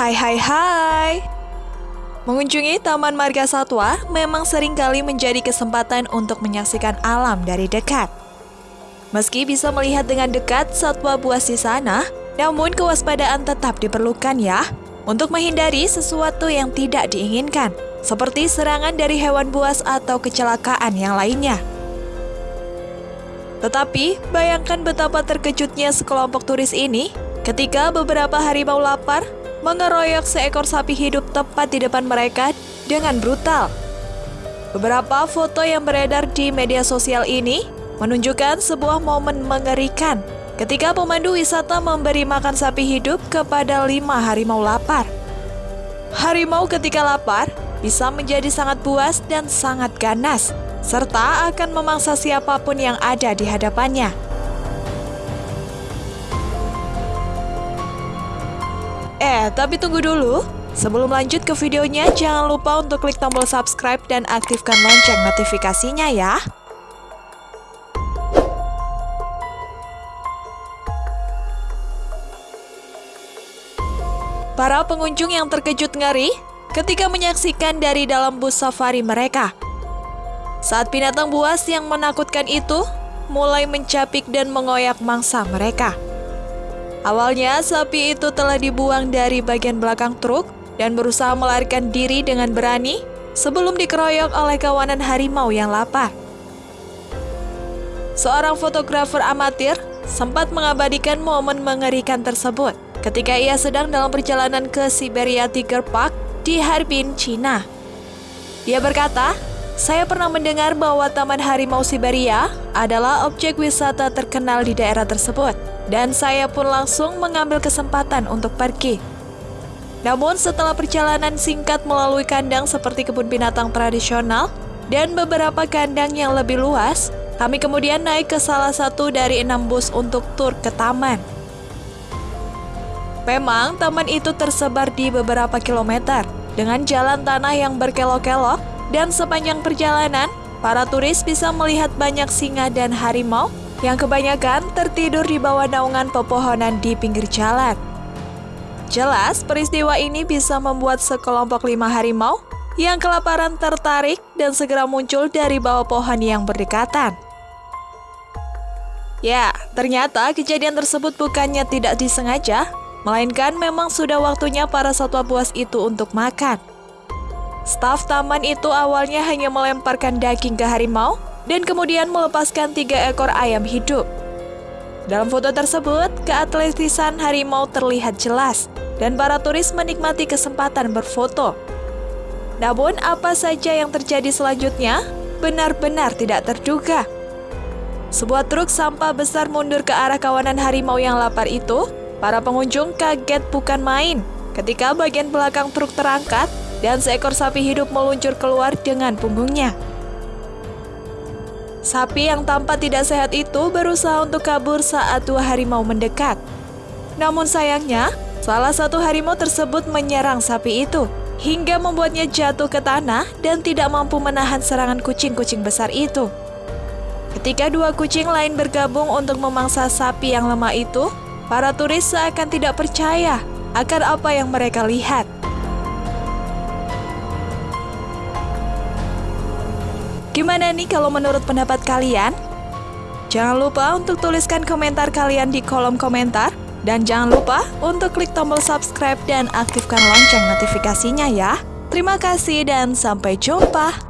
Hai hai hai Mengunjungi Taman Marga Satwa memang sering kali menjadi kesempatan untuk menyaksikan alam dari dekat. Meski bisa melihat dengan dekat satwa buas di sana, namun kewaspadaan tetap diperlukan ya untuk menghindari sesuatu yang tidak diinginkan, seperti serangan dari hewan buas atau kecelakaan yang lainnya. Tetapi, bayangkan betapa terkejutnya sekelompok turis ini ketika beberapa harimau lapar mengeroyok seekor sapi hidup tepat di depan mereka dengan brutal. Beberapa foto yang beredar di media sosial ini menunjukkan sebuah momen mengerikan ketika pemandu wisata memberi makan sapi hidup kepada lima harimau lapar. Harimau ketika lapar bisa menjadi sangat puas dan sangat ganas, serta akan memangsa siapa pun yang ada di hadapannya. Eh, tapi tunggu dulu. Sebelum lanjut ke videonya, jangan lupa untuk klik tombol subscribe dan aktifkan lonceng notifikasinya ya. Para pengunjung yang terkejut ngeri ketika menyaksikan dari dalam bus safari mereka. Saat binatang buas yang menakutkan itu mulai mencapik dan mengoyak mangsa mereka. Awalnya, sapi itu telah dibuang dari bagian belakang truk dan berusaha melarikan diri dengan berani sebelum dikeroyok oleh kawanan harimau yang lapar. Seorang fotografer amatir sempat mengabadikan momen mengerikan tersebut ketika ia sedang dalam perjalanan ke Siberia Tiger Park di Harbin, China. Dia berkata, saya pernah mendengar bahwa Taman Harimau Siberia adalah objek wisata terkenal di daerah tersebut dan saya pun langsung mengambil kesempatan untuk pergi. Namun setelah perjalanan singkat melalui kandang seperti kebun binatang tradisional dan beberapa kandang yang lebih luas, kami kemudian naik ke salah satu dari enam bus untuk tur ke taman. Memang taman itu tersebar di beberapa kilometer dengan jalan tanah yang berkelok-kelok dan sepanjang perjalanan, para turis bisa melihat banyak singa dan harimau yang kebanyakan tertidur di bawah naungan pepohonan di pinggir jalan. Jelas, peristiwa ini bisa membuat sekelompok lima harimau yang kelaparan tertarik dan segera muncul dari bawah pohon yang berdekatan. Ya, ternyata kejadian tersebut bukannya tidak disengaja, melainkan memang sudah waktunya para satwa buas itu untuk makan. Staf taman itu awalnya hanya melemparkan daging ke harimau, dan kemudian melepaskan tiga ekor ayam hidup. Dalam foto tersebut, keatletisan harimau terlihat jelas dan para turis menikmati kesempatan berfoto. Namun, apa saja yang terjadi selanjutnya benar-benar tidak terduga. Sebuah truk sampah besar mundur ke arah kawanan harimau yang lapar itu. Para pengunjung kaget bukan main ketika bagian belakang truk terangkat dan seekor sapi hidup meluncur keluar dengan punggungnya. Sapi yang tampak tidak sehat itu berusaha untuk kabur saat dua harimau mendekat. Namun sayangnya, salah satu harimau tersebut menyerang sapi itu hingga membuatnya jatuh ke tanah dan tidak mampu menahan serangan kucing-kucing besar itu. Ketika dua kucing lain bergabung untuk memangsa sapi yang lemah itu, para turis seakan tidak percaya akan apa yang mereka lihat. Gimana nih kalau menurut pendapat kalian? Jangan lupa untuk tuliskan komentar kalian di kolom komentar. Dan jangan lupa untuk klik tombol subscribe dan aktifkan lonceng notifikasinya ya. Terima kasih dan sampai jumpa.